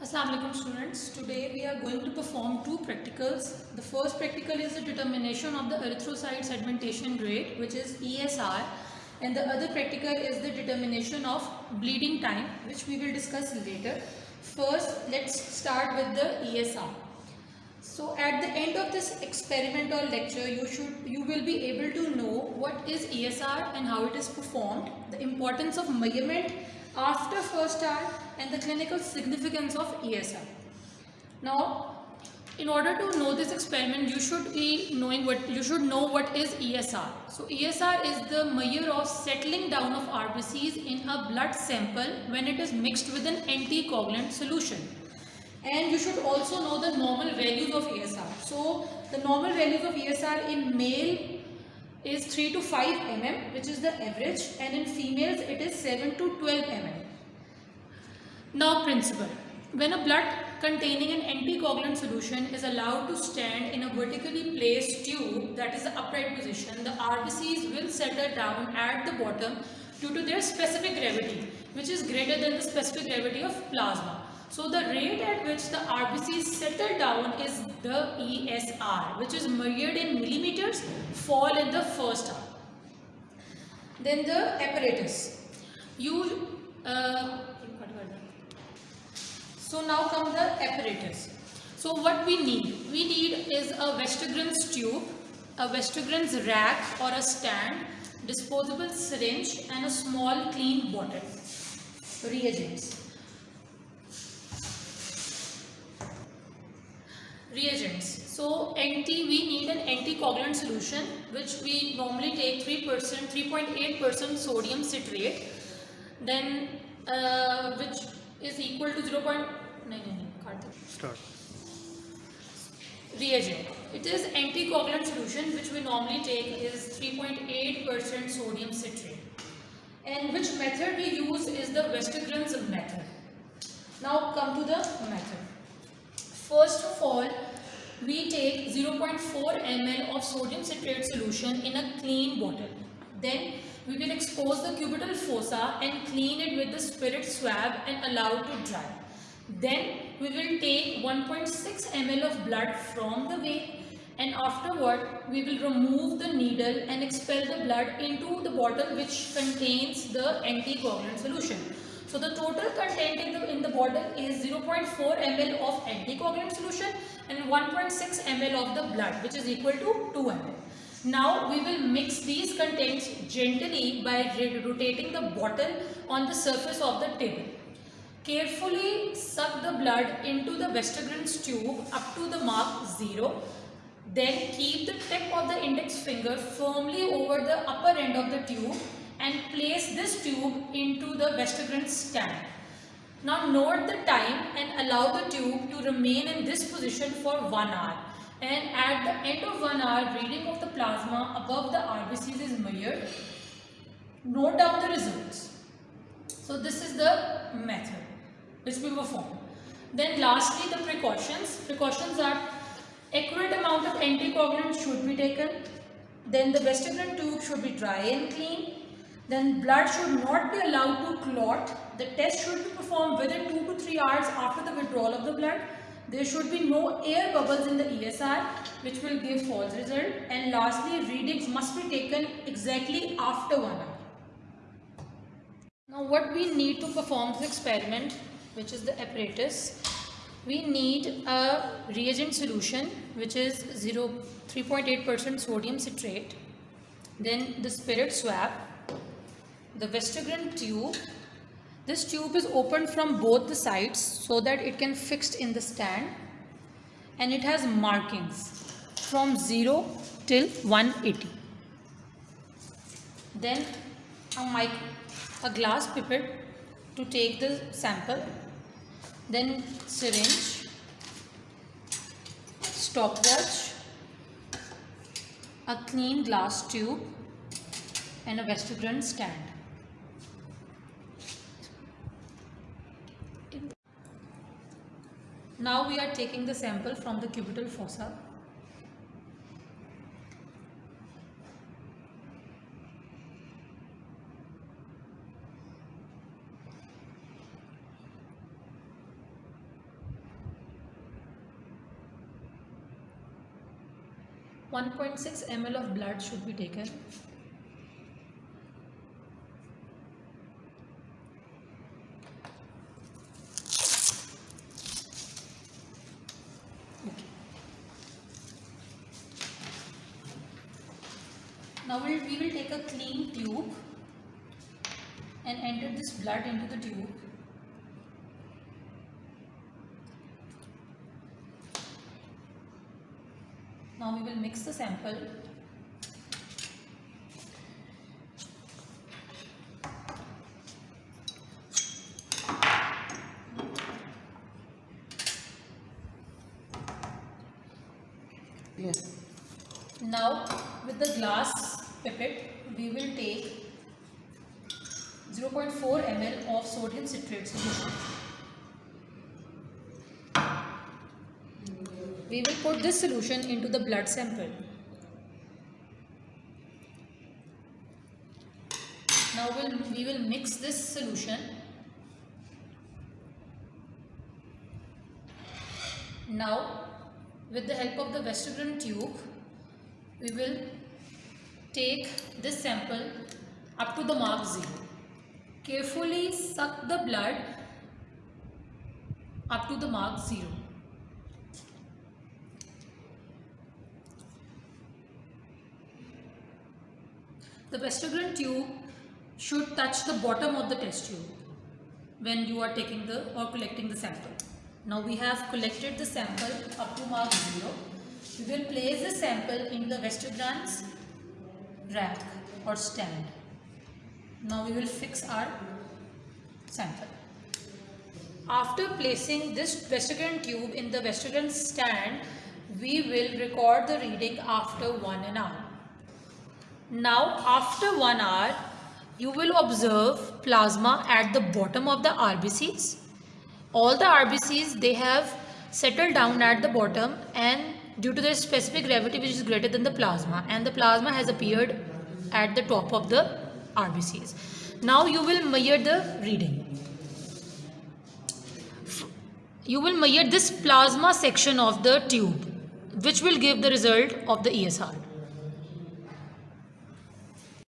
Assalamualaikum students. Today we are going to perform two practicals. The first practical is the determination of the erythrocyte sedimentation rate which is ESR and the other practical is the determination of bleeding time which we will discuss later. First let's start with the ESR. So at the end of this experiment or lecture you should you will be able to know what is ESR and how it is performed, the importance of measurement after first hour and the clinical significance of ESR. Now, in order to know this experiment, you should be knowing what you should know what is ESR. So ESR is the measure of settling down of RBCs in a blood sample when it is mixed with an anticoagulant solution. And you should also know the normal values of ESR. So the normal values of ESR in male is 3 to 5 mm which is the average and in females it is 7 to 12 mm. Now principle. When a blood containing an anticoagulant solution is allowed to stand in a vertically placed tube that is the upright position, the RBCs will settle down at the bottom due to their specific gravity which is greater than the specific gravity of plasma. So the rate at which the RBCs settle down is the ESR which is measured in millimeters fall in the first hour. Then the apparatus. You uh, so now come the apparatus. So what we need? We need is a Westergren's tube, a Westergren's rack or a stand, disposable syringe and a small clean bottle. Reagents. Reagents. So NT, we need an anticoagulant solution which we normally take 3%, 3.8% sodium citrate then uh, which is equal to 0. No, no, no, Start. Reagent. It is anticoagulant solution which we normally take is 3.8% sodium citrate. And which method we use is the Westergren's method. Now come to the method. First of all, we take 0.4 ml of sodium citrate solution in a clean bottle. Then we will expose the cubital fossa and clean it with the spirit swab and allow it to dry. Then we will take 1.6 ml of blood from the vein and afterward we will remove the needle and expel the blood into the bottle which contains the anticoagulant solution. So the total content in the, in the bottle is 0.4 ml of anticoagulant solution and 1.6 ml of the blood which is equal to 2 ml. Now we will mix these contents gently by rotating the bottle on the surface of the table. Carefully suck the blood into the Westergren's tube up to the mark 0. Then keep the tip of the index finger firmly over the upper end of the tube and place this tube into the Westergren stand. Now note the time and allow the tube to remain in this position for 1 hour. And at the end of 1 hour, reading of the plasma above the RBCs is measured. Note down the results. So this is the method which we perform. Then lastly the precautions. Precautions are accurate amount of anticoagulant should be taken. Then the Westergren tube should be dry and clean then blood should not be allowed to clot. The test should be performed within 2 to 3 hours after the withdrawal of the blood. There should be no air bubbles in the ESR which will give false result. And lastly, readings must be taken exactly after 1 hour. Now what we need to perform this experiment which is the apparatus. We need a reagent solution which is 0 3.8% sodium citrate. Then the spirit swab the Westergren tube. This tube is opened from both the sides so that it can fixed in the stand and it has markings from 0 till 180. Then a mic, a glass pipette to take the sample, then syringe, stopwatch, a clean glass tube and a Westergren stand. Now we are taking the sample from the cubital fossa. One point six ml of blood should be taken Now we'll, we will take a clean tube and enter this blood into the tube. Now we will mix the sample. Yes. Now with the glass pipette we will take 0.4 ml of sodium citrate solution. We will put this solution into the blood sample. Now we'll, we will mix this solution. Now with the help of the Westergren tube, we will take this sample up to the mark 0. Carefully suck the blood up to the mark 0. The Westergren tube should touch the bottom of the test tube when you are taking the or collecting the sample. Now we have collected the sample up to mark 0. We will place the sample in the Westergren's rack or stand. Now we will fix our sample. After placing this Westergren tube in the Westergren stand, we will record the reading after one an hour. Now after one hour, you will observe plasma at the bottom of the RBCs. All the RBCs, they have settled down at the bottom and due to their specific gravity which is greater than the plasma and the plasma has appeared at the top of the RBCs. Now you will measure the reading. You will measure this plasma section of the tube which will give the result of the ESR.